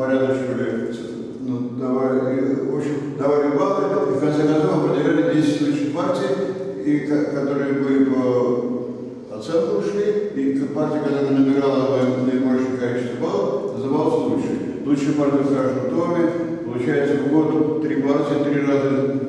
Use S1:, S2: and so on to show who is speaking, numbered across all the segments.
S1: порядочивали, ну, давали, в общем, давали баллы, и в конце концов определяли 10 лучших партий, и, ко- которые были по оценку ушли, и партия, которая набирала наибольшее количество баллов, называлась лучшей. Лучшая партия в каждом доме, получается в год три партии, три раза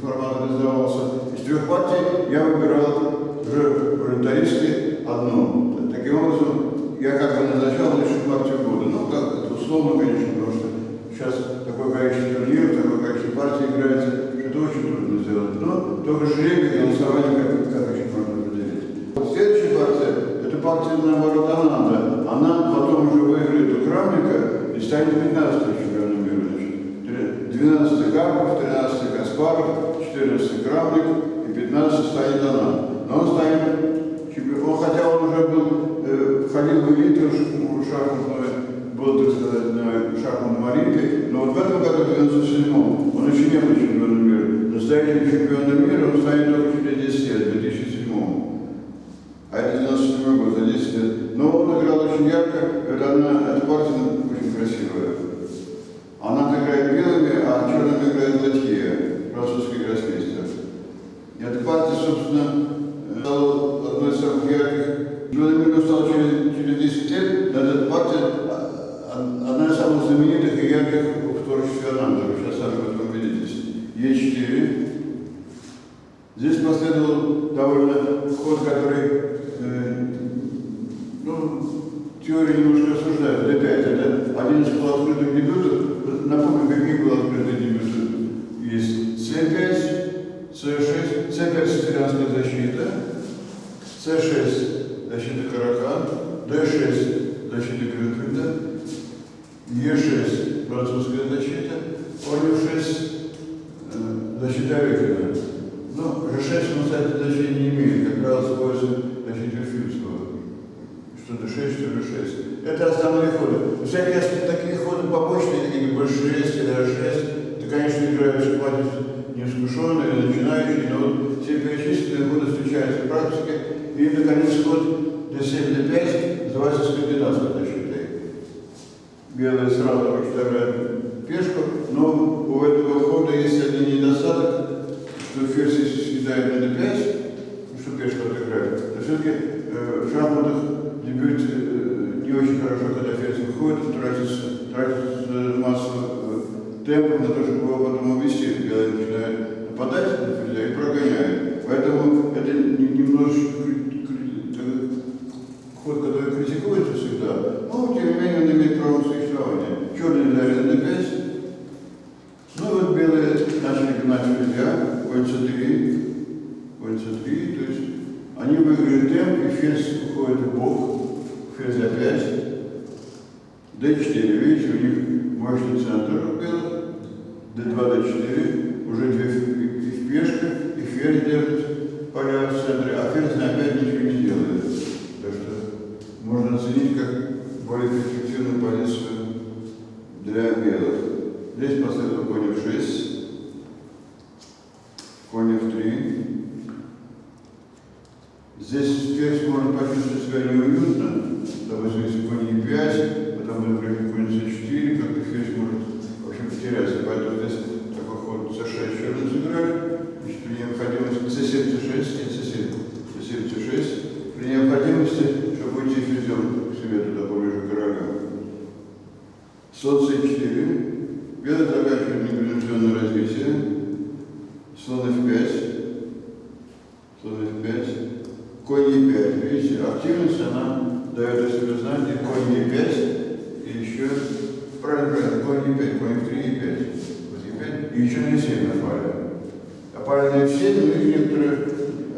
S1: формат издавался. Из трех партий я выбирал уже волонтаристски одну. Таким образом, я как бы назначал лучшую партию года. Ну, как условно, конечно, потому что сейчас такое количество турниров, такое количество партий играется, что это очень трудно сделать. Но только жребий и голосование как, как очень можно определить. Следующая партия, это партия, наоборот, Ананда. Она потом уже выиграет у Крамника и станет 15 чемпионом мира. Значит, 12 Карпов, 13 Каспаров, 14 Крамник и 15 станет она. Но он станет чемпионом, хотя он уже был, э, входил в элиту шахматную, был, так сказать, на шахматном олимпе, но вот в этом году, в 97-м, он еще не был чемпионом мира. Настоящим чемпионом мира он станет только через 10 лет, в 2007 а это 97 год, за 10 лет. Но он играл очень ярко, это одна, эта партия очень красивая. Она играет белыми, а черными играет Латье, французский гроссмейстер. И эта партия, собственно, э, стала одной из самых ярких. Чемпионом мира стал через, через 10 лет, но эта партия а, а, одна из самых знаменитых и ярких в творчестве Ананда. Вы сейчас сами в этом убедитесь. Е4. Здесь последовал довольно ход, который, э, ну, теория немножко осуждает. D5 это один из полуоткрытых дебютов. Напомню, какие полуоткрытые дебюты есть. C5, C6, C5 сицилианская защита, C6 защита Каракан, D6 защита Грюнфельда, Е6 французская защита, Олив 6 э, защита Рейхена. Ну, G6 он, кстати, значения не имеет, как правило, использует защиту Фильмского. Что D6, что G6. Это основные ходы. Всякие ос- такие ходы побочные, такие как B6 или A6, ты, конечно, играешь шахматист неискушенный или начинающий, но вот все перечисленные ходы встречаются в практике. И, наконец, ход D7, D5 называется скандинавской защитой. Белые сразу подставляют пешку, но у этого хода есть один недостаток, что ферзь если съедает на d5, ну, что пешка отыграет, то все-таки э, в шахматах дебют э, не очень хорошо, когда ферзь выходит, он тратится, тратится массу э, темпов на то, чтобы его потом увести, белый начинает нападать на ферзя и прогоняет. Поэтому это не- немножечко кри- кри- э, ход, который критикуется всегда, но тем не менее он имеет право на существование. Черные взяли на d5, ну вот белые начали гнать ферзя, конь c3, конь c3, то есть они выиграли темп, и ферзь уходит в бок, ферзь опять, d4, видите, у них мощный центр белых, d2, d4, уже две ф- и- и пешка, и ферзь держит поля в центре, а ферзь опять ничего не делает. Так что можно оценить как более перспективную позицию для белых. Здесь последовал конь f6, конь f3. Здесь ферзь может почувствовать себя неуютно, допустим, если конь e5, потом будет играть конь c4, как-то ферзь может вообще потеряться. Поэтому здесь такой ход c6 черные сыграли, значит, при необходимости c7, c6, нет, c7, c7, c6, при необходимости, чтобы уйти ферзем к себе туда поближе к королю. Слон c4, белый заканчивает непринужденное развитие, слон f5, слон f5, конь e5, видите, активность, она дает о себе знать, и конь e5, и еще, правильно, правильно, конь e5, конь f3, e5, вот e5, и еще на e7 напали. Напали на f7, но их некоторые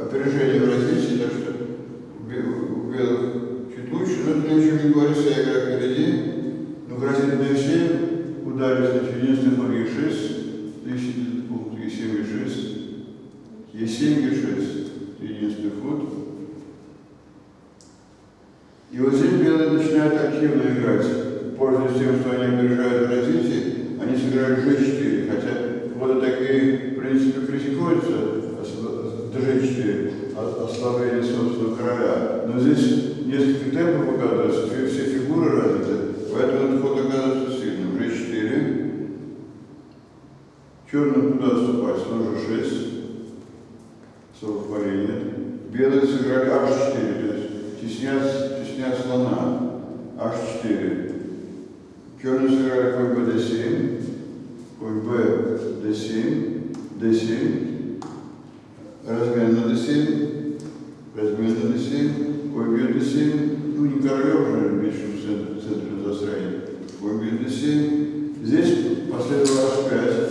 S1: опережения в развитии, так что у бе- у белых чуть лучше, но это ничего не говорит, вся игра впереди, ну, грозит на e7, ударить, значит, единственный ход e6, ищет этот пункт e7, e6, e7, e6, единственный ход. И вот здесь белые начинают активно играть. Пользуясь тем, что они куйб десим, куйб десим, десим, размерно десим, размерно десим, куйб десим, ну не королев же а вечно в центре, в центре застроения, куйб десим. Здесь последовало аж пять.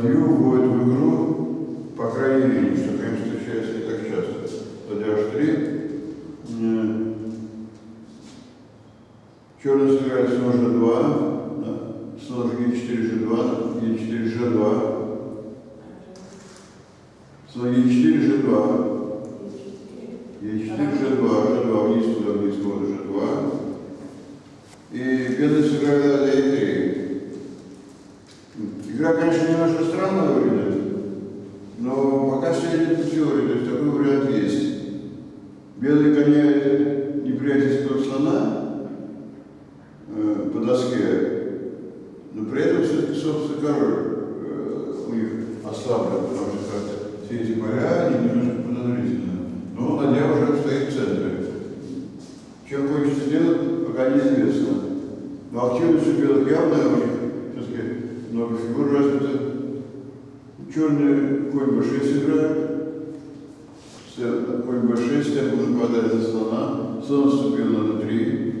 S1: Латвию вводит в игру, по крайней мере, что, конечно, встречается не так часто, ладья 3 Черный сыграет слон g2, да? слон g4, g2, e4, g2, слон e4, g2, e4, g2, g2, вниз туда, вниз туда, g2. слабая, потому что все эти поля, они немножко подозрительны. Но ладья уже стоит в центре. Чем хочется делать, пока неизвестно. Но активность у белых явная, у них, так сказать, много фигур развито. Черный конь b6 играют. Конь b6, темп нападает на слона. Слон вступил на 3.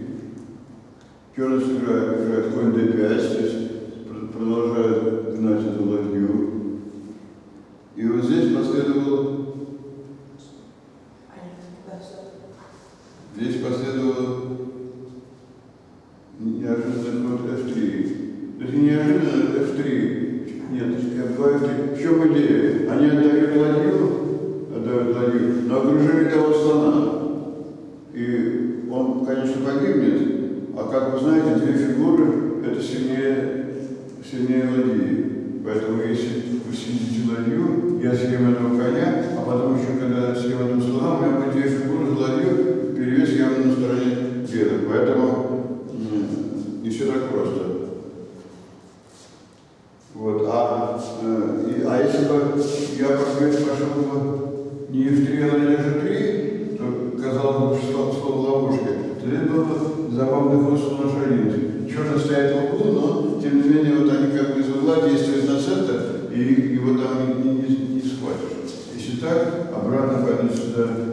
S1: Черный сыграет, играет конь d5, то и его там не, не, не схватишь. Если так, обратно пойду сюда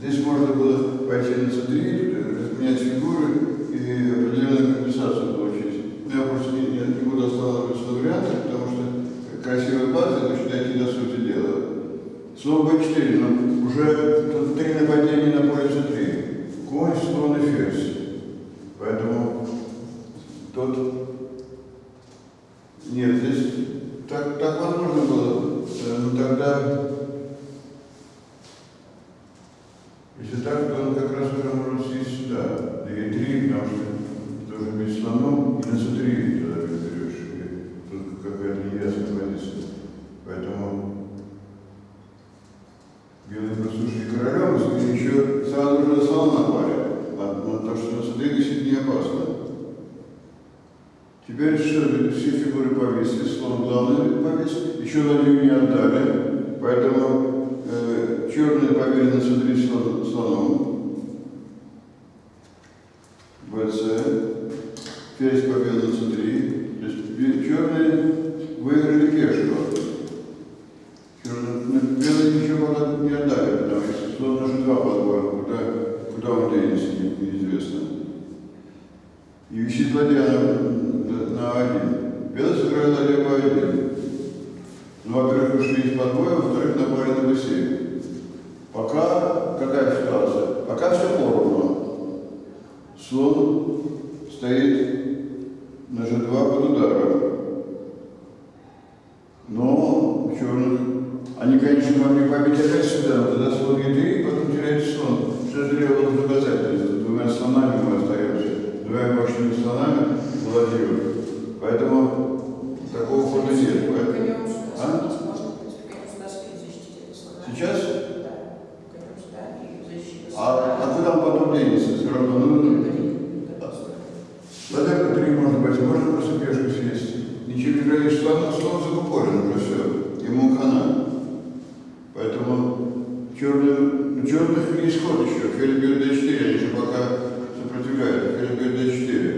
S1: Здесь можно было пойти на C3, э, фигуры и определенную компенсацию получить. У меня просто не, не, не буду останавливаться на вариантах, потому что красивая база, но дойти до сути дела. Слово B4, но уже три нападения на поле C3. уже слона парят, потому что на судилище не опасно. Теперь все, все фигуры повесили, слон главный повесили, еще на нее не отдали, поэтому э, черные поверены судилище слоном. БЦ, перец поверен на центре, то есть черные числа 9. есть ход еще. Ферзь d4, они же пока сопротивляют, Ферзь бьет d4.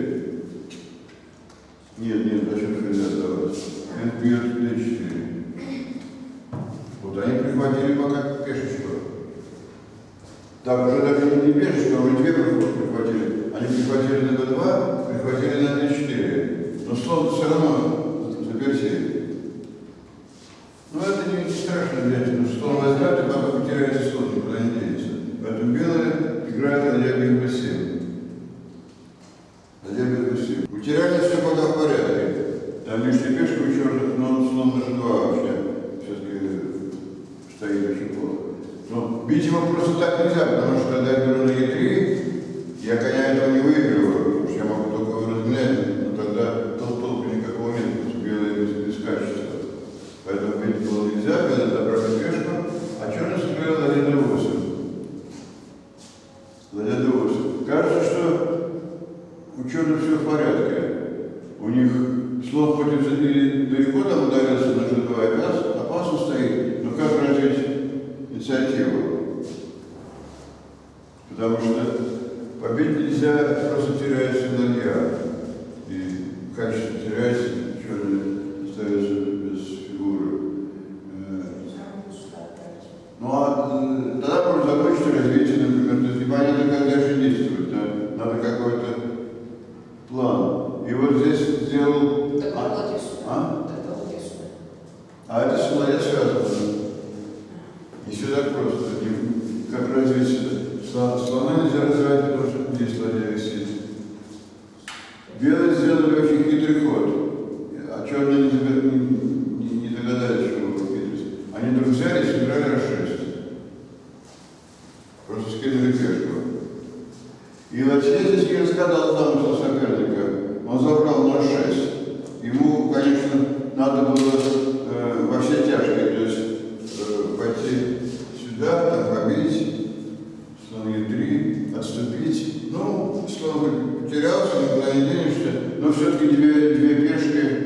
S1: Нет, нет, зачем ферзь отдавать? Ферзь бьет d4. я но все-таки две, две пешки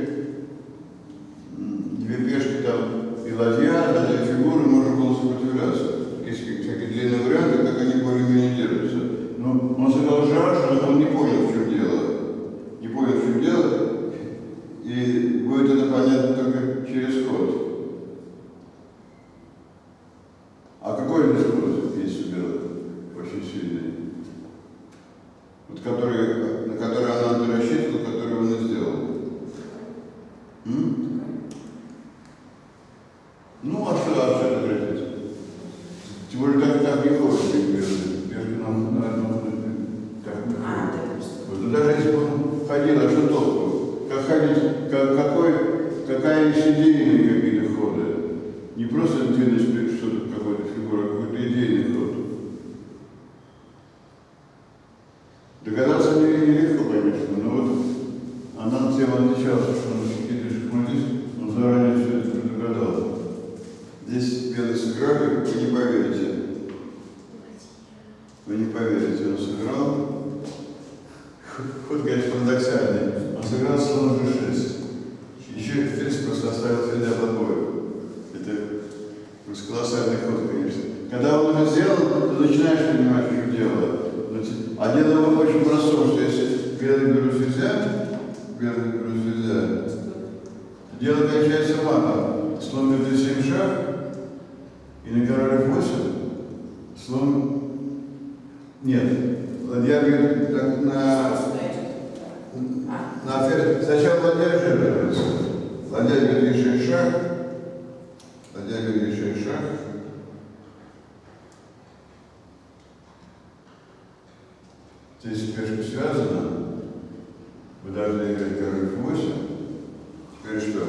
S1: не
S2: просто
S1: ты начинаешь понимать, в чем дело. А дело очень простое, что если белый берут ферзя, белый берут ферзя, дело кончается матом. Слон бьет 7 шаг, и на король F8 слон... Нет, ладья бьет так на... На ферзь. Сначала ладья жертвуется. Ладья еще шаг. Ладья бьет еще шаг. Здесь пешка связана. Вы должны играть король F8. Теперь что?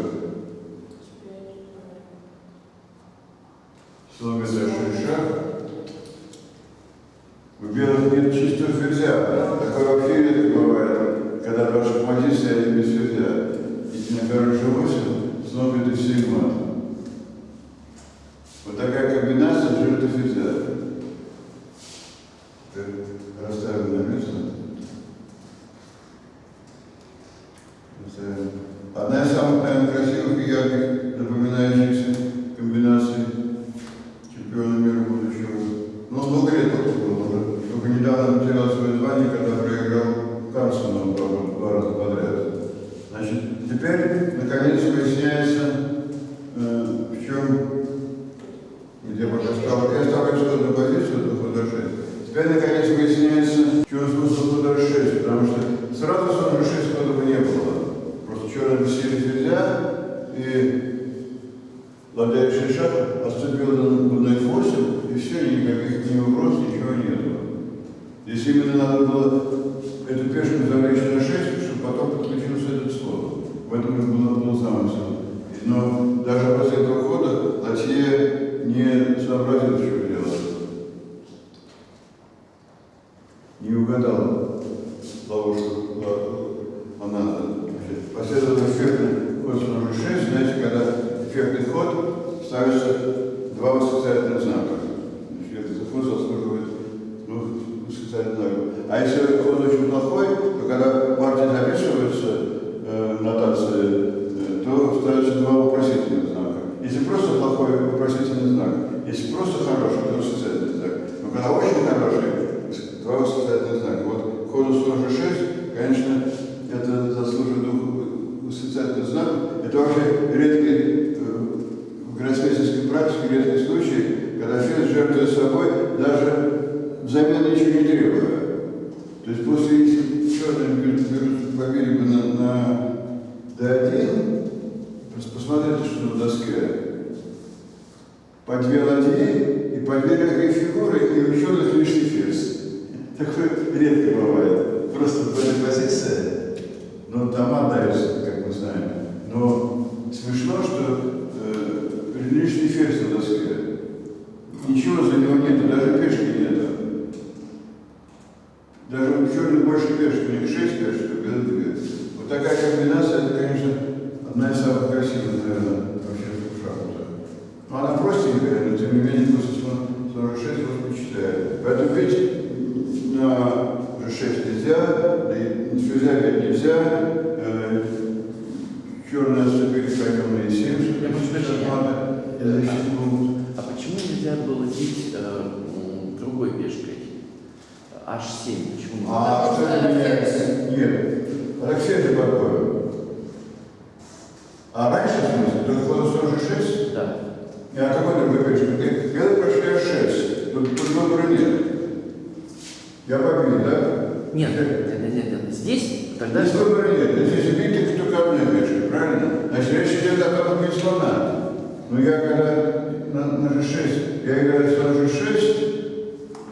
S1: Бьет еще шаг. У белых нет чистого ферзя. Такое вообще редко бывает, когда два шахматиста стоят без ферзя. И на король G8 снова это мат. Вот такая комбинация жертвы ферзя. Теперь Расставим на место. Расставим. Одна из самых, наверное, красивых и ярких запоминающихся комбинаций чемпиона мира будущего. Ну, много лет это было уже. Только недавно потерял свое звание, когда проиграл Карлсону два, два раза подряд. Значит, теперь, наконец, выясняется, э, в чем... Где пока стал, я ставлю исходную позицию, это хода 6. Теперь, наконец, выясняется, чем смысл хода 6, потому что сразу G6 хода бы не было. Просто черные сели ферзя, и решили шаг, отступил на на F8, и все, никаких ни угроз, ничего нету. Здесь именно надо было эту пешку завлечь на 6, чтобы потом подключился этот слон. В этом и был, был замысел. Но даже после этого хода Латье не сообразил, что делать. Не угадал ловушку. Она значит, последовал эффектный ход слон G6. Знаете, когда эффектный ход ставится два восклицательных знака. Значит, этот ход заслуживает двух восклицательных знаков. А если ход очень плохой, то когда партия записывается э, в нотации, э, то ставится два вопросительных знака. Если просто плохой вопросительный знак, если просто хороший, то восклицательный знак. Но когда очень хороший, два восклицательных знака. Вот ходу слон G6, конечно, это заслуживает двух восклицательных знаков. Это вообще редкий, э, в гроссмейстерской практике редкий случай, когда ферзь жертвует собой, даже взамен ничего не требуя. То есть после, если черные берут, берут побили бы на, на D1, просто посмотрите, что на доске. По две ладьи и по две легкие фигуры, и у черных лишний ферзь. Такое редко бывает. Просто в этой позиции, ну, дома даются, как мы знаем. Но смешно, что э, лишний ферзь на доске. Ничего за него нету, даже пешки нету. Даже у черных больше пешек, у них 6 пешек, у белых 2. Вот такая комбинация, это, конечно, одна из самых красивых, наверное, вообще в шахматах. Но она простенькая, но тем не менее после 46 вас впечатляет. Поэтому ведь на G6 нельзя, да и ферзя бить нельзя, э, черные отступили конем на E7, чтобы не шахматы, и защитить могут.
S3: А почему нельзя было бить э, м, другой пешкой? H7. Почему?
S1: А,
S2: что
S1: кстати,
S2: это
S1: нет. Алексей же такое. А раньше, в смысле, только было 46?
S3: Да.
S1: Я какой другой пешка? Ты белый прошли H6. Тут, тут выбора нет. Я побил, да?
S3: Нет, нет, нет, нет, нет. Здесь тогда
S1: Здесь выбора нет. Здесь убить только одной пешкой, правильно? Значит, речь идет о том, убить слона. Но я когда на, на G6, я играю слон G6,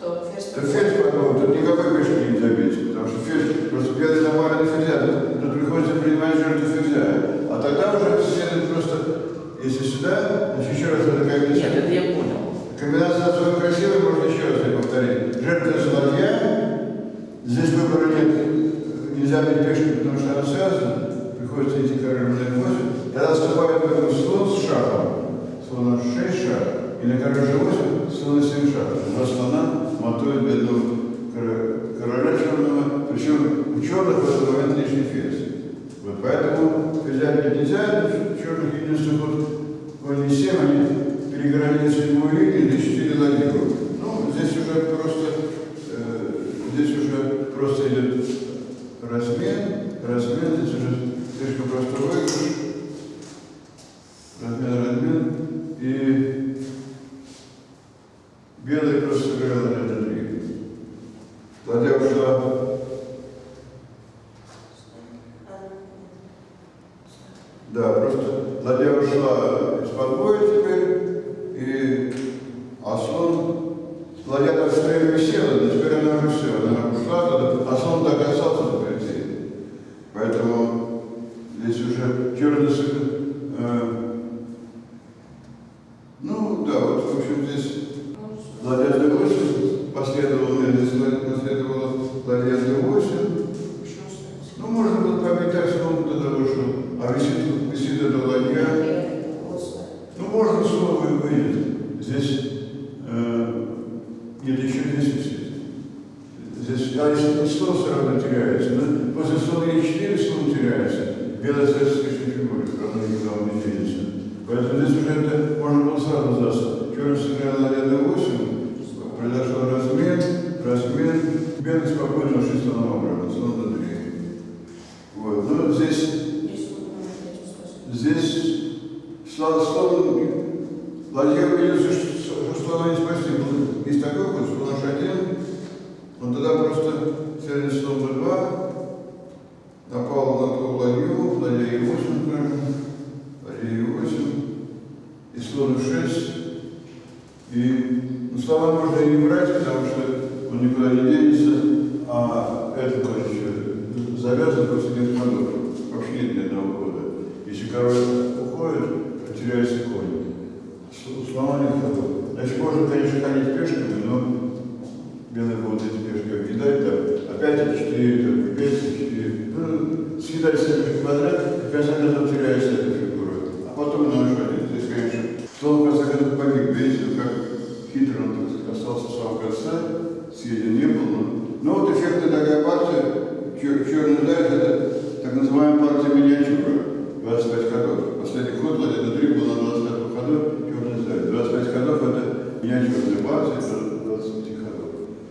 S2: То ферзь
S1: то ферзь потом, тут никакой пешки не забить, потому что ферзь, просто белый напали на ферзя, тут, тут приходится принимать жертву ферзя. А тогда уже следует просто, если сюда, значит еще раз это как
S3: Нет, это я понял.
S1: Комбинация особо красивая, можно еще раз ее повторить. Жертва ладья, здесь выбора нет, нельзя бить пешку, потому что она связана, приходится идти на F8, тогда вступает в этом слон с шагом, слон на 6 шаг, и на король G8 слон на 7 шаг. Два слона мотует бедного кор- короля черного, причем у черных в этот момент лишний ферзь. Вот поэтому ферзя бить нельзя, у черных единственный ход конь не 7, они перегородили седьмую линию, защитили ладью. Ну, сыграла ладья 3. Ушла Да, просто ладья ушла из-под боя теперь, и а слон, ладья так стоя висела, но теперь она уже все, она ушла туда, а слон так и остался на прицеле. Поэтому здесь уже черный сын, э, ну да, вот в общем здесь ладья d8 последовало, здесь последовало ладья d8, ну можно было побить так, слон туда вышел, а висит, висит эта ладья, ну, можно снова и выйдет. Здесь э, нет, еще здесь висит. Здесь, а если слон все равно теряется, да? после слона и 4 слон теряется. Белая слишком фигуре, равно никуда не денется. Поэтому здесь уже это можно было сразу сдаться. Черный сыграл ладья d8, произошел размен, размен, белый спокойно ушли слоном обратно, слон на 3. Вот, ну здесь Здесь слава слон, ладья увидел, что, слона не спасти. Был- Есть такой ход, что наш один, он тогда просто целый слон b2, напал на ту ладью, ладья e8, правильно, ладья e8, и слон e6, и ну, слова можно и не брать, потому что денется, а это, короче, завязан после нет ходов. Вообще нет ни одного хода. Если король уходит, потеряется конь. С- Слова нет ходов. Значит, можно, конечно, ходить пешками, но белые будут эти пешки кидать, там, опять четыре, там, пять, четыре. Ну, съедать все квадрат, и